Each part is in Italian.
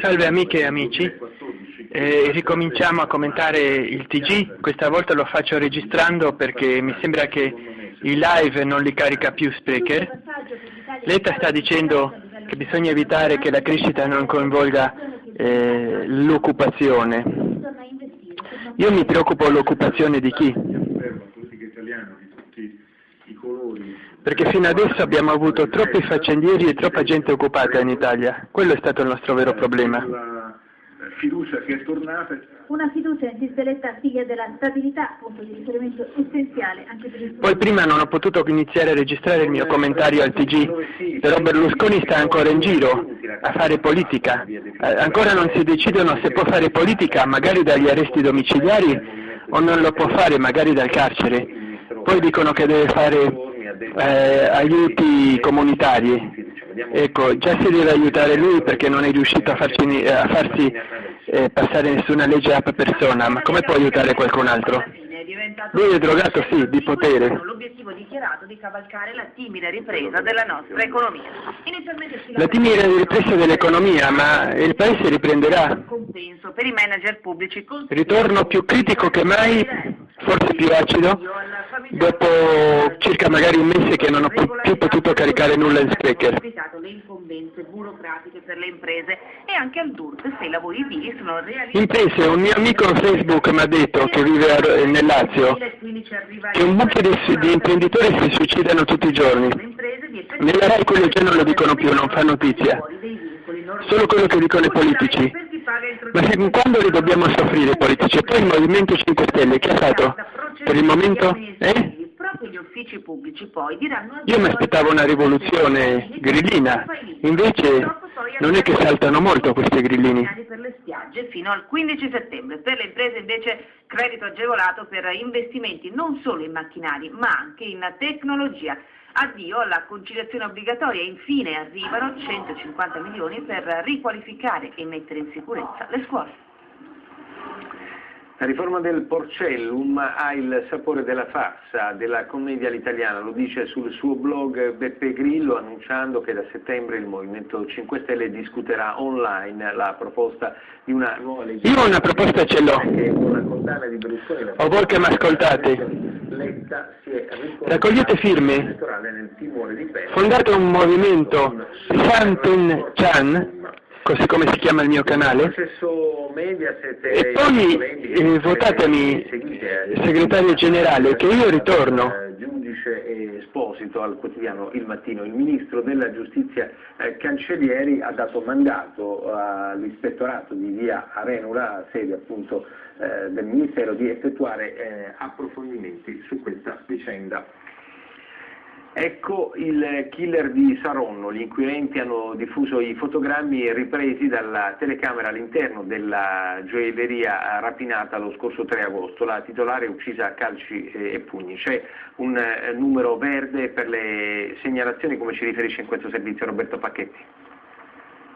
Salve amiche e amici, eh, ricominciamo a commentare il TG, questa volta lo faccio registrando perché mi sembra che il live non li carica più Sprecher. Letta sta dicendo che bisogna evitare che la crescita non coinvolga eh, l'occupazione. Io mi preoccupo l'occupazione di chi? Perché fino adesso abbiamo avuto troppi faccendieri e troppa gente occupata in Italia. Quello è stato il nostro vero problema. Fiducia che è tornata. Una fiducia insispeletta figlia della stabilità, punto di riferimento essenziale anche per il Poi prima non ho potuto iniziare a registrare il mio commentario al TG, però Berlusconi sta ancora in giro a fare politica. Eh, ancora non si decidono se può fare politica, magari dagli arresti domiciliari, o non lo può fare, magari dal carcere. Poi dicono che deve fare eh, aiuti comunitari. Ecco, già si deve aiutare lui perché non è riuscito a farsi, a farsi eh, passare nessuna legge a persona, ma come può aiutare qualcun altro? Lui è drogato, sì, di potere. L'obiettivo dichiarato di cavalcare la timida ripresa della nostra economia. La timida ripresa dell'economia, ma il paese riprenderà. Ritorno più critico che mai, forse più acido, dopo circa magari un mese che non ho più potuto caricare nulla in Sprecher. le incombenze burocratiche per le imprese e anche al DURT se i lavori edili sono realizzati. Imprese, un mio amico Facebook mi ha detto che vive a, nel Lazio che un mucchio di, di imprenditori si suicidano tutti i giorni. Nella RAI quello già non lo dicono più, non fa notizia. Solo quello che dicono i politici. Ma fin quando li dobbiamo soffrire i politici? E poi il Movimento 5 Stelle, che ha fatto? Per il momento? Eh? Uffici pubblici poi diranno... Io mi aspettavo una rivoluzione grillina, invece non è che saltano molto questi grillini. per le spiagge fino al 15 settembre. Per le imprese invece credito agevolato per investimenti non solo in macchinari ma anche in tecnologia. Addio alla conciliazione obbligatoria e infine arrivano 150 milioni per riqualificare e mettere in sicurezza le scuole. La riforma del Porcellum ha il sapore della farsa, della commedia all'italiana, lo dice sul suo blog Beppe Grillo annunciando che da settembre il Movimento 5 Stelle discuterà online la proposta di una nuova legge. Io una proposta ce l'ho. O voi che mi ascoltate. Raccogliete firme. Fondate un movimento Santen Chan così come si chiama il mio canale, e poi eh, votatemi segretario generale che io ritorno. Giudice Esposito al quotidiano Il Mattino, il ministro della giustizia eh, Cancellieri ha dato mandato all'ispettorato di via Arenula, sede appunto eh, del Ministero, di effettuare eh, approfondimenti su questa vicenda. Ecco il killer di Saronno, gli inquirenti hanno diffuso i fotogrammi ripresi dalla telecamera all'interno della gioielleria rapinata lo scorso 3 agosto, la titolare uccisa a calci e pugni. C'è un eh, numero verde per le segnalazioni come ci riferisce in questo servizio Roberto Pacchetti.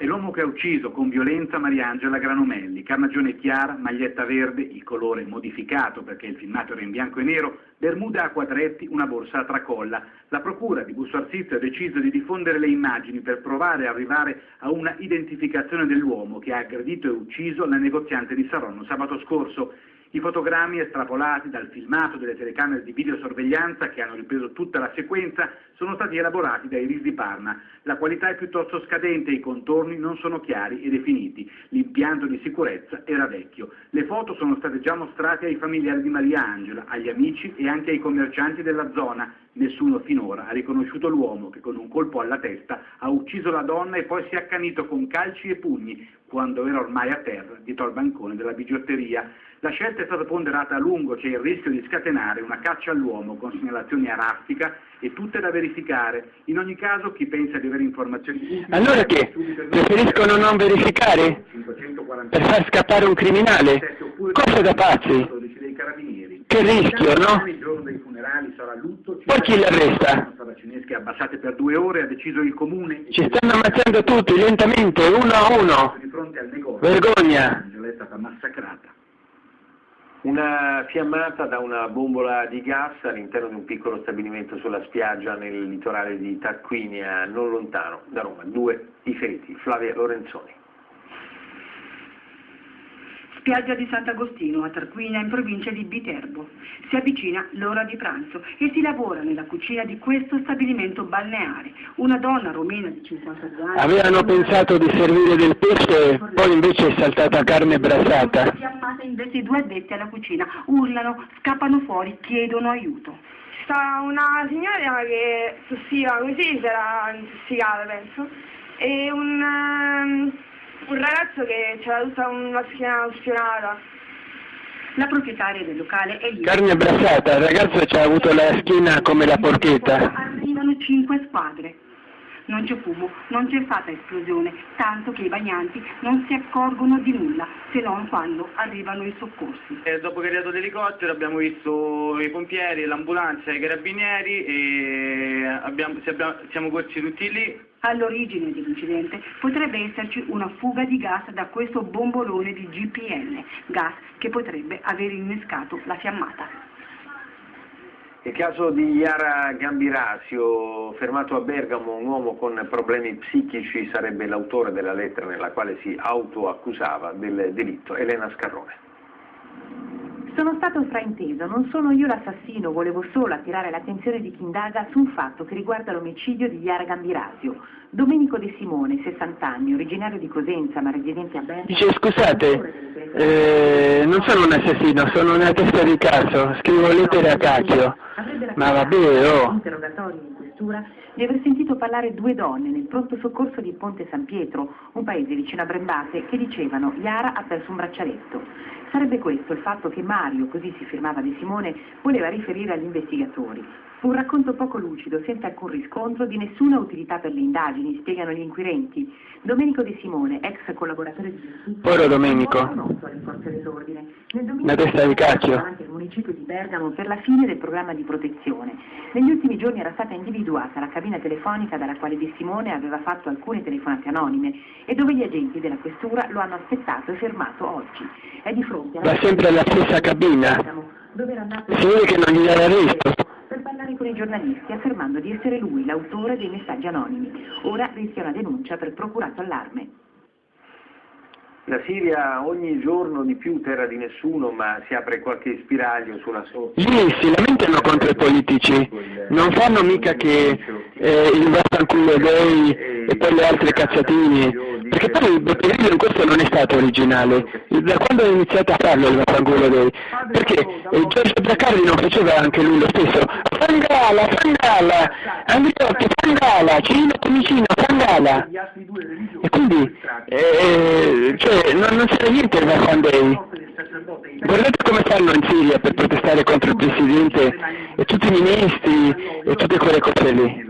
È l'uomo che ha ucciso con violenza Mariangela Granomelli, carnagione chiara, maglietta verde, il colore modificato perché il filmato era in bianco e nero, bermuda a quadretti, una borsa a tracolla. La procura di Busto Arsizio ha deciso di diffondere le immagini per provare a arrivare a una identificazione dell'uomo che ha aggredito e ucciso la negoziante di Saronno sabato scorso. I fotogrammi estrapolati dal filmato delle telecamere di videosorveglianza che hanno ripreso tutta la sequenza sono stati elaborati dai RIS di Parma. La qualità è piuttosto scadente i contorni non sono chiari e definiti. L'impianto di sicurezza era vecchio. Le foto sono state già mostrate ai familiari di Maria Angela, agli amici e anche ai commercianti della zona. Nessuno finora ha riconosciuto l'uomo che con un colpo alla testa ha ucciso la donna e poi si è accanito con calci e pugni quando era ormai a terra dietro al bancone della bigiotteria. La scelta è stata ponderata a lungo, c'è il rischio di scatenare una caccia all'uomo con segnalazioni a raffica e tutte da verificare. In ogni caso chi pensa di avere informazioni... Allora che? Preferiscono non verificare? Per far scappare un criminale? Cosa da pazzi? Che rischio, no? Poi chi l'arresta? abbassate per due ore, ha deciso il comune... Ci stanno ammazzando tutti, lentamente, uno a uno. Vergogna! massacrata. Una fiammata da una bombola di gas all'interno di un piccolo stabilimento sulla spiaggia nel litorale di Tarquinia, non lontano da Roma. Due i feriti. Flavia Lorenzoni. Spiaggia di Sant'Agostino, a Tarquinia, in provincia di Viterbo. Si avvicina l'ora di pranzo e si lavora nella cucina di questo stabilimento balneare. Una donna romena di 52 anni... Avevano pensato di servire del pesce, poi invece è saltata carne brassata. Fiammata invece i due addetti alla cucina, urlano, scappano fuori, chiedono aiuto. Sta una signora che tossiva così, si era intossicata penso, e un, um, un ragazzo che c'era tutta una schiena ustionata. La proprietaria del locale è lì. Carne brassata, il ragazzo ci ha avuto la schiena come la porchetta. Non c'è fumo, non c'è fatta esplosione, tanto che i bagnanti non si accorgono di nulla, se non quando arrivano i soccorsi. E dopo che è arrivato l'elicottero abbiamo visto i pompieri, l'ambulanza i carabinieri e abbiamo, abbiamo, siamo corsi tutti lì. All'origine dell'incidente potrebbe esserci una fuga di gas da questo bombolone di GPL, gas che potrebbe aver innescato la fiammata. Nel caso di Iara Gambirasio, fermato a Bergamo un uomo con problemi psichici, sarebbe l'autore della lettera nella quale si autoaccusava del delitto. Elena Scarrone. Sono stato frainteso, non sono io l'assassino, volevo solo attirare l'attenzione di chi indaga su un fatto che riguarda l'omicidio di Iara Gambirasio. Domenico De Simone, 60 anni, originario di Cosenza ma residente a Bergamo. Dice scusate, eh, non sono un assassino, sono una testa di cazzo, scrivo lettere a cacchio. Ma vabbè, oh. interrogatorio in questura di aver sentito parlare due donne nel pronto soccorso di Ponte San Pietro, un paese vicino a Brembate, che dicevano Iara ha perso un braccialetto. Sarebbe questo il fatto che Mario, così si firmava De Simone, voleva riferire agli investigatori. Fu un racconto poco lucido, senza alcun riscontro, di nessuna utilità per le indagini, spiegano gli inquirenti. Domenico De Simone, ex collaboratore di giustizia, Poro Domenico. Una testa di cacchio. davanti al municipio di Bergamo per la fine del programma di protezione. Negli ultimi giorni era stata individuata la cabina telefonica dalla quale De Simone aveva fatto alcune telefonate anonime e dove gli agenti della questura lo hanno aspettato e fermato oggi. È di fronte alla Va sempre alla stessa cabina. Bergamo, dove era andato vede che non gli dà l'arresto. per parlare con i giornalisti affermando di essere lui l'autore dei messaggi anonimi. Ora rischia una denuncia per procurato allarme. La Siria ogni giorno di più terra di nessuno, ma si apre qualche spiraglio sulla sorte. Lì si lamentano contro i politici, non fanno mica che eh, il vaffanculo gay e poi le altre cazzatine, perché poi Beppe Grillo in questo non è stato originale, da quando ha iniziato a farlo il vaffanculo gay? Perché eh, Giorgio Zaccardi non faceva anche lui lo stesso, Fangala, Fangala, Andriotti, Fangala, Cirino Comicino, Fangala, e quindi, eh, cioè, non, non c'era niente il vaffan gay. Guardate come fanno in Siria per protestare contro il Presidente e tutti i ministri e tutte quelle cose lì.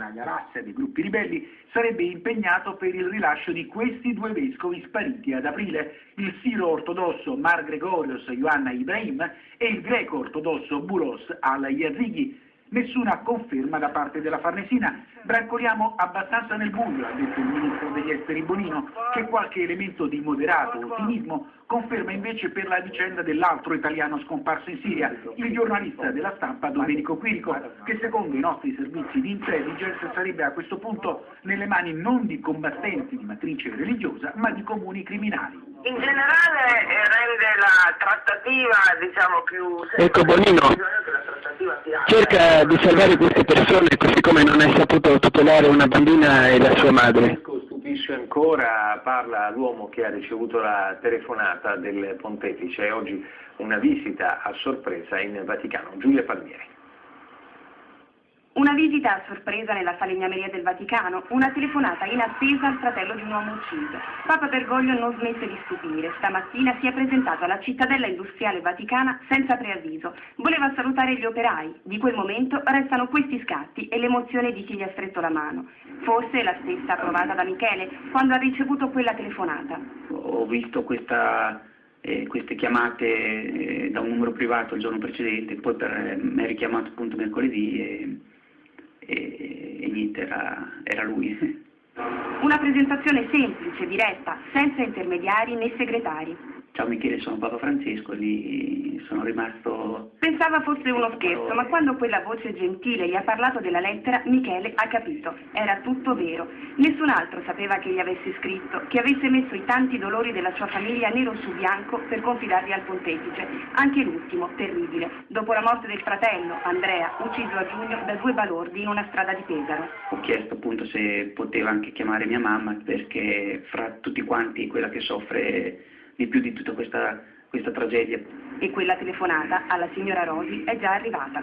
Dei gruppi ribelli sarebbe impegnato per il rilascio di questi due vescovi spariti ad aprile, il siro ortodosso Mar Gregorios Ioanna Ibrahim e il greco ortodosso Buros al-Yazighi. Nessuna conferma da parte della Farnesina. Brancoliamo abbastanza nel buio, ha detto il ministro degli esteri Bonino, che qualche elemento di moderato ottimismo conferma invece per la vicenda dell'altro italiano scomparso in Siria, il giornalista della stampa Domenico Quirico, che secondo i nostri servizi di intelligence sarebbe a questo punto nelle mani non di combattenti di matrice religiosa, ma di comuni criminali. In generale eh, rende la trattativa diciamo più Ecco Bonino, cerca di salvare queste persone così come non hai saputo tutelare una bambina e la sua madre. Stupisce ancora, parla l'uomo che ha ricevuto la telefonata del pontefice oggi una visita a sorpresa in Vaticano. Giulia Palmieri. Una visita a sorpresa nella falegnameria del Vaticano, una telefonata inattesa al fratello di un uomo ucciso. Papa Bergoglio non smette di stupire. Stamattina si è presentato alla cittadella industriale vaticana senza preavviso. Voleva salutare gli operai. Di quel momento restano questi scatti e l'emozione di chi gli ha stretto la mano. Forse la stessa provata da Michele quando ha ricevuto quella telefonata. Ho visto questa, eh, queste chiamate eh, da un numero privato il giorno precedente, poi per, mi ha richiamato appunto mercoledì e, e, e niente, era, era lui. Una presentazione semplice, diretta, senza intermediari né segretari. Ciao Michele, sono Papa Francesco, lì sono rimasto... Pensava fosse uno scherzo, ma quando quella voce gentile gli ha parlato della lettera, Michele ha capito. Era tutto vero. Nessun altro sapeva che gli avesse scritto, che avesse messo i tanti dolori della sua famiglia nero su bianco per confidarli al pontefice. Anche l'ultimo, terribile, dopo la morte del fratello, Andrea, ucciso a giugno da due balordi in una strada di Pesaro. Ho chiesto appunto se poteva anche chiamare mia mamma perché fra tutti quanti quella che soffre di più di tutta questa, questa tragedia. E quella telefonata alla signora Rosi è già arrivata.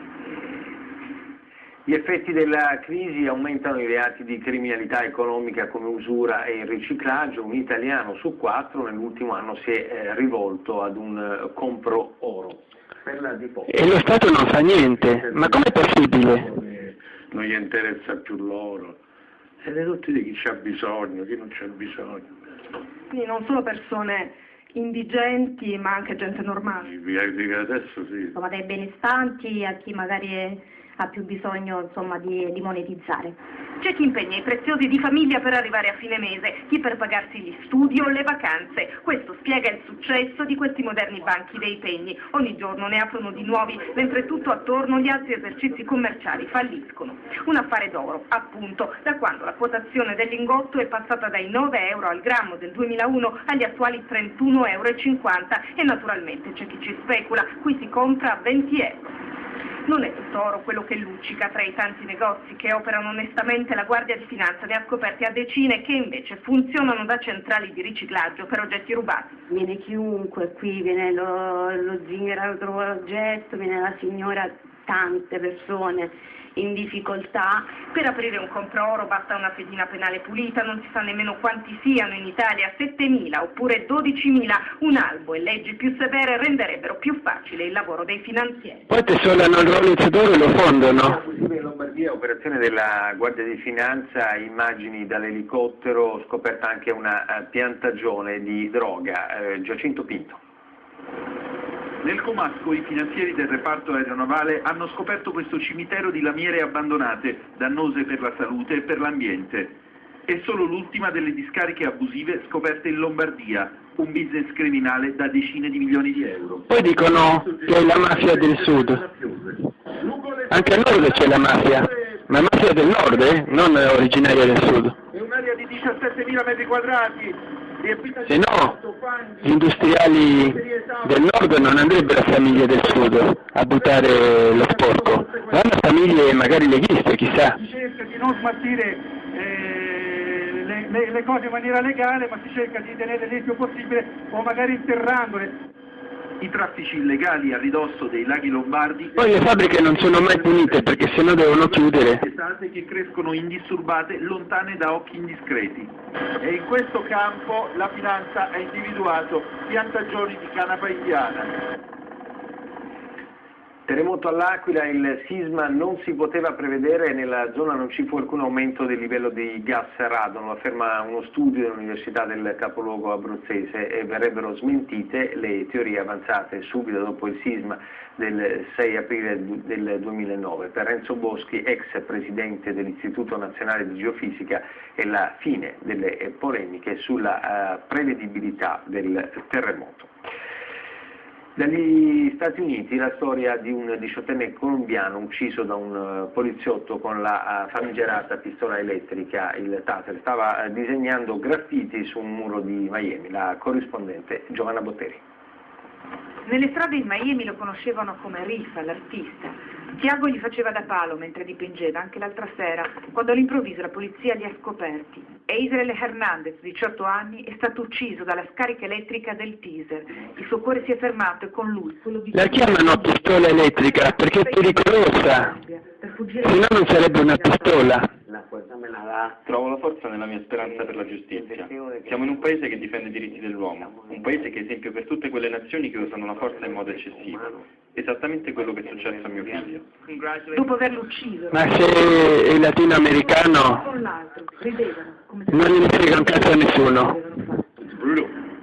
Gli effetti della crisi aumentano i reati di criminalità economica come usura e riciclaggio. Un italiano su quattro nell'ultimo anno si è eh, rivolto ad un eh, compro oro. E lo Stato non fa niente, ma com'è possibile? Non gli interessa più l'oro. E le tutti di chi c'ha bisogno, chi non c'ha bisogno. Quindi non solo persone indigenti ma anche gente normale. Adesso sì. Insomma, dai benestanti a chi magari è, ha più bisogno insomma, di, di monetizzare. C'è chi impegna i preziosi di famiglia per arrivare a fine mese, chi per pagarsi gli studi o le vacanze. Questo spiega il successo di questi moderni banchi dei pegni. Ogni giorno ne aprono di nuovi, mentre tutto attorno gli altri esercizi commerciali falliscono. Un affare d'oro, appunto, da quando la quotazione del lingotto è passata dai 9 euro al grammo del 2001 agli attuali 31,50 euro e naturalmente c'è chi ci specula, qui si compra a 20 euro. Non è tutto oro quello che luccica tra i tanti negozi che operano onestamente, la Guardia di Finanza ne ha scoperti a decine che invece funzionano da centrali di riciclaggio per oggetti rubati. Viene chiunque qui, viene lo, lo zingaro trova l'oggetto, viene la signora, tante persone in difficoltà. Per aprire un compro-oro basta una fedina penale pulita, non si sa nemmeno quanti siano in Italia, 7.000 oppure 12.000. Un albo e leggi più severe renderebbero più facile il lavoro dei finanzieri. Poi tesolano il Rolex d'oro e lo fondono. In Lombardia, operazione della Guardia di Finanza, immagini dall'elicottero, scoperta anche una eh, piantagione di droga. Eh, Giacinto Pinto. Nel Comasco i finanzieri del reparto aeronavale hanno scoperto questo cimitero di lamiere abbandonate, dannose per la salute e per l'ambiente. È solo l'ultima delle discariche abusive scoperte in Lombardia, un business criminale da decine di milioni di euro. Poi dicono che è la mafia del sud. Anche al nord c'è la mafia, ma mafia del nord, eh? non originaria del sud. È un'area di 17.000 metri quadrati, se no, gli industriali del nord non andrebbero a famiglie del sud a buttare lo sporco, vanno a famiglie magari leghiste, chissà. Si cerca di non smaltire eh, le, le, cose in maniera legale, ma si cerca di tenerle il possibile o magari interrandole. I traffici illegali a ridosso dei laghi lombardi... Poi le fabbriche non sono mai punite perché sennò devono chiudere. che crescono indisturbate, lontane da occhi indiscreti. E in questo campo la finanza ha individuato piantagioni di canapa indiana. Terremoto all'Aquila, il sisma non si poteva prevedere, nella zona non ci fu alcun aumento del livello di gas radon, lo afferma uno studio dell'Università del capoluogo abruzzese e verrebbero smentite le teorie avanzate subito dopo il sisma del 6 aprile del 2009. Per Renzo Boschi, ex presidente dell'Istituto Nazionale di Geofisica, è la fine delle polemiche sulla uh, prevedibilità del terremoto. Dagli Stati Uniti la storia di un diciottenne colombiano ucciso da un eh, poliziotto con la eh, famigerata pistola elettrica, il Taser. Stava eh, disegnando graffiti su un muro di Miami. La corrispondente Giovanna Botteri. Nelle strade di Miami lo conoscevano come Rifa, l'artista. Tiago gli faceva da palo mentre dipingeva, anche l'altra sera, quando all'improvviso la polizia li ha scoperti. E Israele Hernandez, 18 anni, è stato ucciso dalla scarica elettrica del teaser. Il suo cuore si è fermato e con lui quello di... La chiamano pistola elettrica perché è pericolosa, se no non sarebbe una pistola. Trovo la forza nella mia speranza per la giustizia. Siamo in un paese che difende i diritti dell'uomo, un paese che è esempio per tutte quelle nazioni che usano la forza in modo eccessivo. Esattamente quello che è successo a mio figlio. Dopo averlo ucciso. Ma se è latinoamericano non gliene frega un cazzo a nessuno.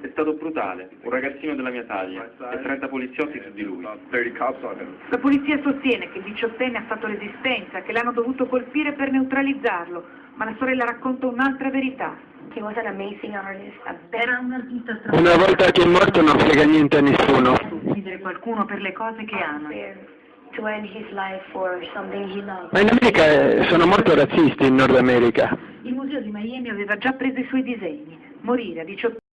È stato brutale, un ragazzino della mia taglia e 30 poliziotti su di lui. La polizia sostiene che il diciottenne ha fatto resistenza, che l'hanno dovuto colpire per neutralizzarlo, ma la sorella racconta un'altra verità. Era un artista Una volta che è morto non frega niente a nessuno. uccidere qualcuno per le cose che ama. Ma in America eh, sono molto razzisti in Nord America. Il museo di Miami aveva già preso i suoi disegni. Morire a 18